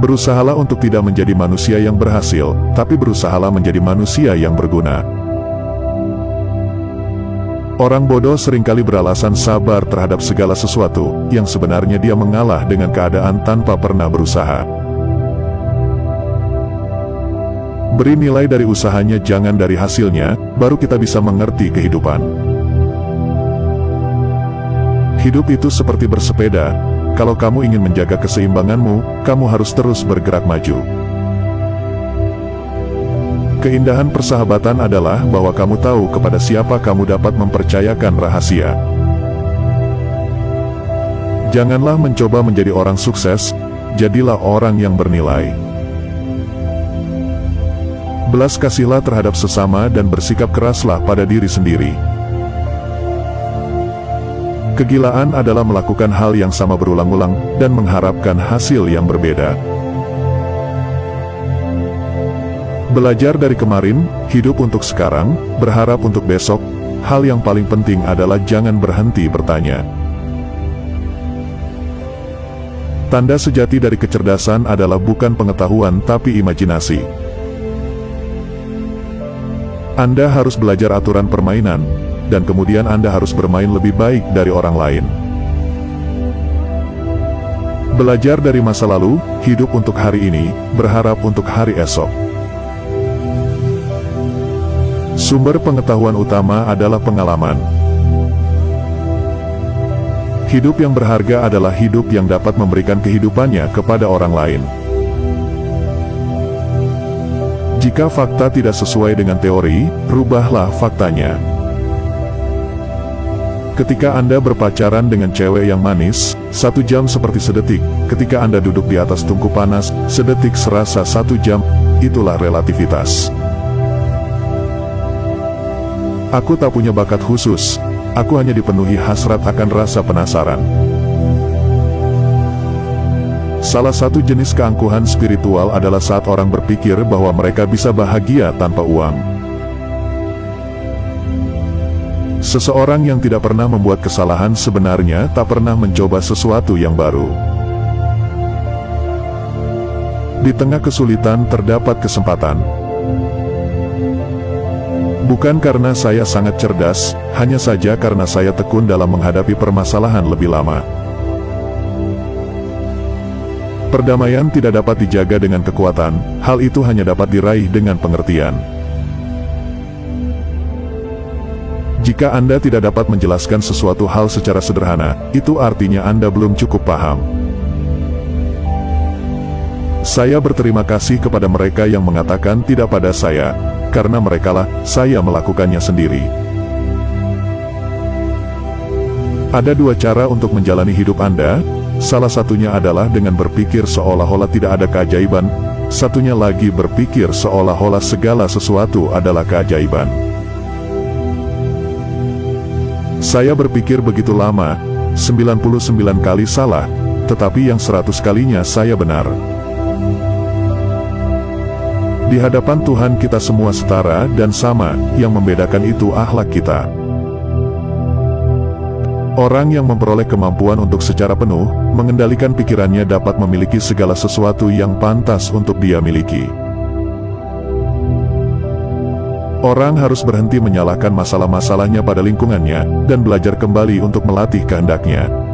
Berusahalah untuk tidak menjadi manusia yang berhasil, tapi berusahalah menjadi manusia yang berguna. Orang bodoh sering kali beralasan sabar terhadap segala sesuatu, yang sebenarnya dia mengalah dengan keadaan tanpa pernah berusaha. Beri nilai dari usahanya jangan dari hasilnya, baru kita bisa mengerti kehidupan. Hidup itu seperti bersepeda, kalau kamu ingin menjaga keseimbanganmu, kamu harus terus bergerak maju. Keindahan persahabatan adalah bahwa kamu tahu kepada siapa kamu dapat mempercayakan rahasia. Janganlah mencoba menjadi orang sukses, jadilah orang yang bernilai. Belas kasihlah terhadap sesama dan bersikap keraslah pada diri sendiri. Kegilaan adalah melakukan hal yang sama berulang-ulang, dan mengharapkan hasil yang berbeda. Belajar dari kemarin, hidup untuk sekarang, berharap untuk besok, hal yang paling penting adalah jangan berhenti bertanya. Tanda sejati dari kecerdasan adalah bukan pengetahuan tapi imajinasi. Anda harus belajar aturan permainan, dan kemudian Anda harus bermain lebih baik dari orang lain. Belajar dari masa lalu, hidup untuk hari ini, berharap untuk hari esok. Sumber pengetahuan utama adalah pengalaman. Hidup yang berharga adalah hidup yang dapat memberikan kehidupannya kepada orang lain. Jika fakta tidak sesuai dengan teori, rubahlah faktanya. Ketika Anda berpacaran dengan cewek yang manis, satu jam seperti sedetik. Ketika Anda duduk di atas tungku panas, sedetik serasa satu jam. Itulah relativitas. Aku tak punya bakat khusus. Aku hanya dipenuhi hasrat akan rasa penasaran. Salah satu jenis keangkuhan spiritual adalah saat orang berpikir bahwa mereka bisa bahagia tanpa uang. Seseorang yang tidak pernah membuat kesalahan sebenarnya tak pernah mencoba sesuatu yang baru. Di tengah kesulitan terdapat kesempatan. Bukan karena saya sangat cerdas, hanya saja karena saya tekun dalam menghadapi permasalahan lebih lama. Perdamaian tidak dapat dijaga dengan kekuatan, hal itu hanya dapat diraih dengan pengertian. Jika Anda tidak dapat menjelaskan sesuatu hal secara sederhana, itu artinya Anda belum cukup paham. Saya berterima kasih kepada mereka yang mengatakan tidak pada saya, karena merekalah saya melakukannya sendiri. Ada dua cara untuk menjalani hidup Anda, salah satunya adalah dengan berpikir seolah-olah tidak ada keajaiban, satunya lagi berpikir seolah-olah segala sesuatu adalah keajaiban. Saya berpikir begitu lama, 99 kali salah, tetapi yang 100 kalinya saya benar. Di hadapan Tuhan kita semua setara dan sama, yang membedakan itu akhlak kita. Orang yang memperoleh kemampuan untuk secara penuh, mengendalikan pikirannya dapat memiliki segala sesuatu yang pantas untuk dia miliki. Orang harus berhenti menyalahkan masalah-masalahnya pada lingkungannya, dan belajar kembali untuk melatih kehendaknya.